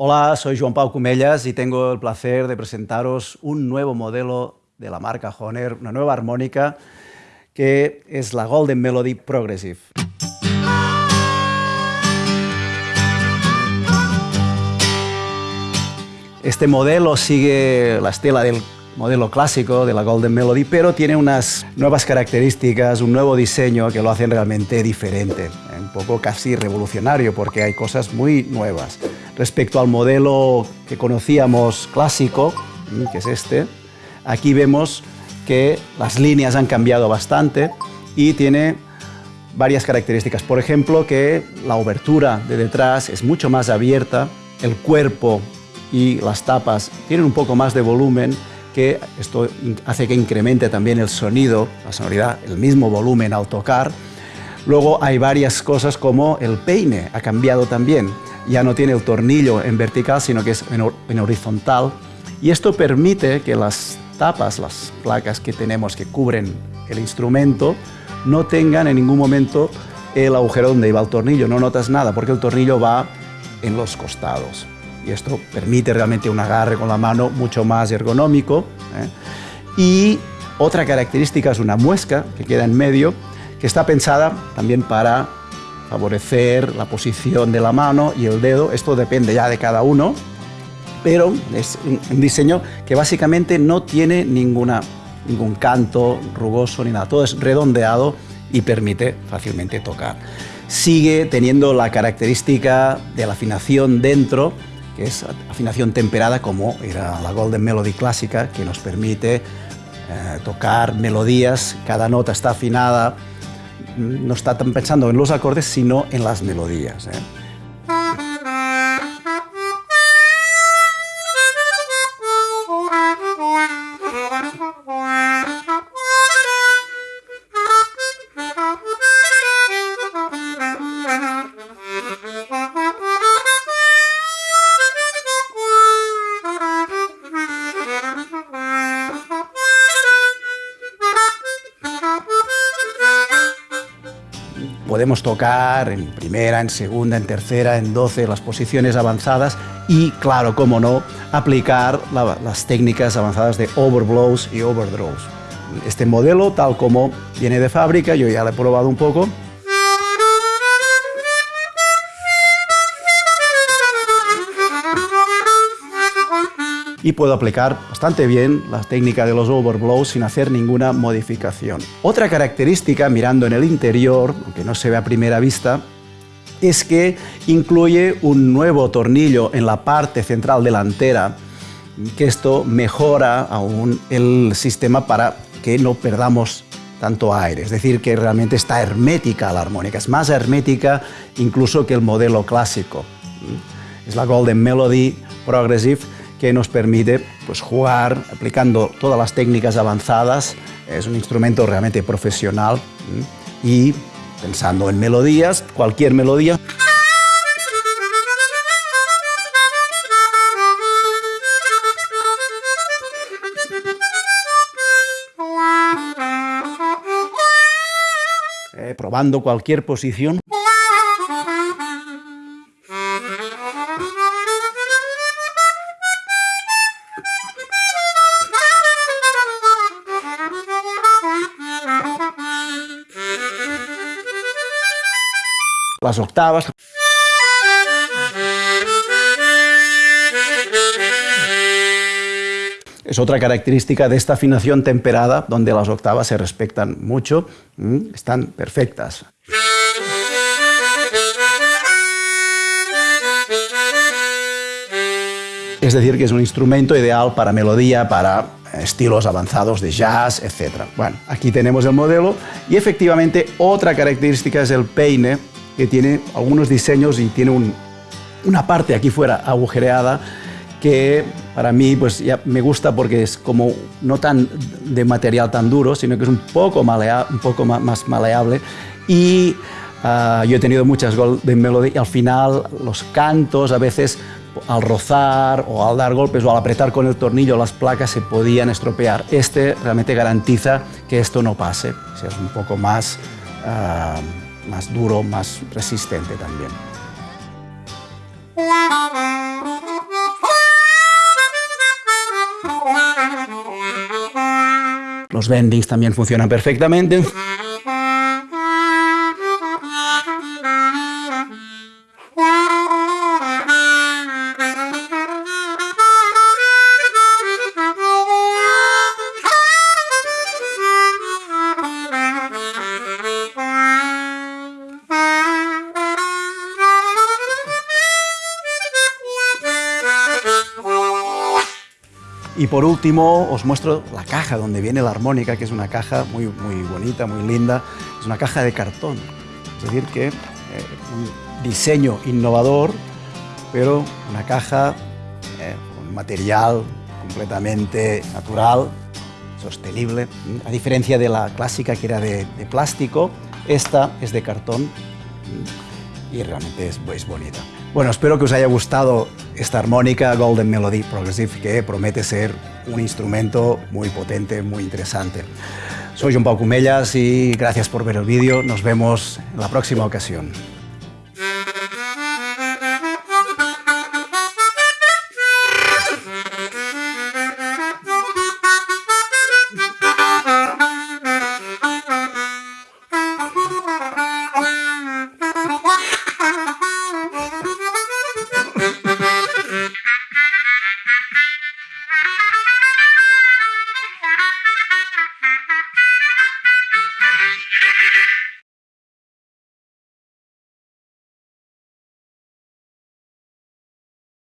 Hola, soy Joan Pau Cumellas y tengo el placer de presentaros un nuevo modelo de la marca Honer, una nueva armónica que es la Golden Melody Progressive. Este modelo sigue la estela del modelo clásico de la Golden Melody, pero tiene unas nuevas características, un nuevo diseño que lo hacen realmente diferente, un poco casi revolucionario porque hay cosas muy nuevas. Respecto al modelo que conocíamos clásico, que es este, aquí vemos que las líneas han cambiado bastante y tiene varias características. Por ejemplo, que la obertura de detrás es mucho más abierta, el cuerpo y las tapas tienen un poco más de volumen que esto hace que incremente también el sonido, la sonoridad, el mismo volumen al tocar. Luego hay varias cosas como el peine ha cambiado también. Ya no tiene el tornillo en vertical, sino que es en, horizontal. Y esto permite que las tapas, las placas que tenemos que cubren el instrumento, no tengan en ningún momento el agujero donde iba el tornillo. No notas nada porque el tornillo va en los costados y esto permite realmente un agarre con la mano mucho más ergonómico. ¿eh? Y otra característica es una muesca que queda en medio, que está pensada también para favorecer la posición de la mano y el dedo. Esto depende ya de cada uno, pero es un diseño que básicamente no tiene ninguna, ningún canto rugoso ni nada. Todo es redondeado y permite fácilmente tocar. Sigue teniendo la característica de la afinación dentro, que es afinación temperada como era la Golden Melody clásica, que nos permite eh, tocar melodías, cada nota está afinada, no está tan pensando en los acordes, sino en las melodías. ¿eh? Podemos tocar en primera, en segunda, en tercera, en doce, las posiciones avanzadas y, claro, como no, aplicar las técnicas avanzadas de overblows y overdraws. Este modelo, tal como viene de fábrica, yo ya lo he probado un poco, y puedo aplicar bastante bien la técnica de los overblows sin hacer ninguna modificación. Otra característica, mirando en el interior, aunque no se ve a primera vista, es que incluye un nuevo tornillo en la parte central delantera, que esto mejora aún el sistema para que no perdamos tanto aire, es decir, que realmente está hermética la armónica, es más hermética incluso que el modelo clásico. Es la Golden Melody Progressive que nos permite pues, jugar aplicando todas las técnicas avanzadas. Es un instrumento realmente profesional y pensando en melodías, cualquier melodía. Eh, probando cualquier posición. Las octavas. Es otra característica de esta afinación temperada, donde las octavas se respetan mucho, están perfectas. Es decir, que es un instrumento ideal para melodía, para estilos avanzados de jazz, etc. Bueno, aquí tenemos el modelo y efectivamente otra característica es el peine, que tiene algunos diseños y tiene una parte aquí fuera agujereada que para mí pues ya me gusta porque es como no tan de material tan duro, sino que es un poco, un poco más maleable y ah, yo he tenido muchas de Melody y al final los cantos a veces al rozar o al dar golpes o al apretar con el tornillo las placas se podían estropear. Este realmente garantiza que esto no pase, es un poco más... Ah, más duro, más resistente también. Los bendings también funcionan perfectamente. Y por último os muestro la caja donde viene la armónica, que es una caja muy, muy bonita, muy linda. Es una caja de cartón, es decir, que eh, un diseño innovador, pero una caja eh, material completamente natural, sostenible. A diferencia de la clásica que era de, de plástico, esta es de cartón y realmente es, es bonita. Bueno, espero que os haya gustado esta armónica Golden Melody Progressive que promete ser un instrumento muy potente, muy interesante. Soy John Pau Cumellas y gracias por ver el vídeo. Nos vemos en la próxima ocasión.